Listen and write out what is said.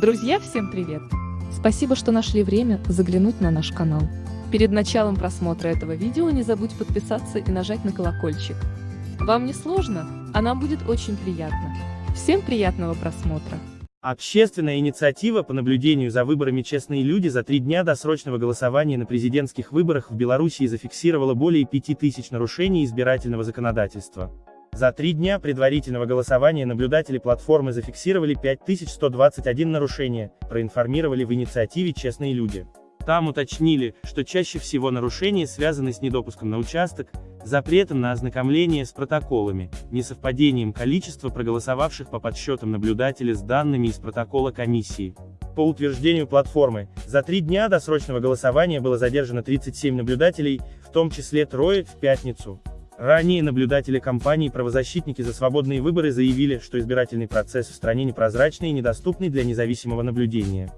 Друзья, всем привет! Спасибо, что нашли время заглянуть на наш канал. Перед началом просмотра этого видео не забудь подписаться и нажать на колокольчик. Вам не сложно, а нам будет очень приятно. Всем приятного просмотра! Общественная инициатива по наблюдению за выборами «Честные люди» за три дня досрочного голосования на президентских выборах в Белоруссии зафиксировала более 5000 нарушений избирательного законодательства. За три дня предварительного голосования наблюдатели платформы зафиксировали 5121 нарушение, проинформировали в инициативе «Честные люди». Там уточнили, что чаще всего нарушения связаны с недопуском на участок, запретом на ознакомление с протоколами, несовпадением количества проголосовавших по подсчетам наблюдателя с данными из протокола комиссии. По утверждению платформы, за три дня досрочного голосования было задержано 37 наблюдателей, в том числе трое в пятницу. Ранее наблюдатели кампании «Правозащитники за свободные выборы» заявили, что избирательный процесс в стране непрозрачный и недоступный для независимого наблюдения.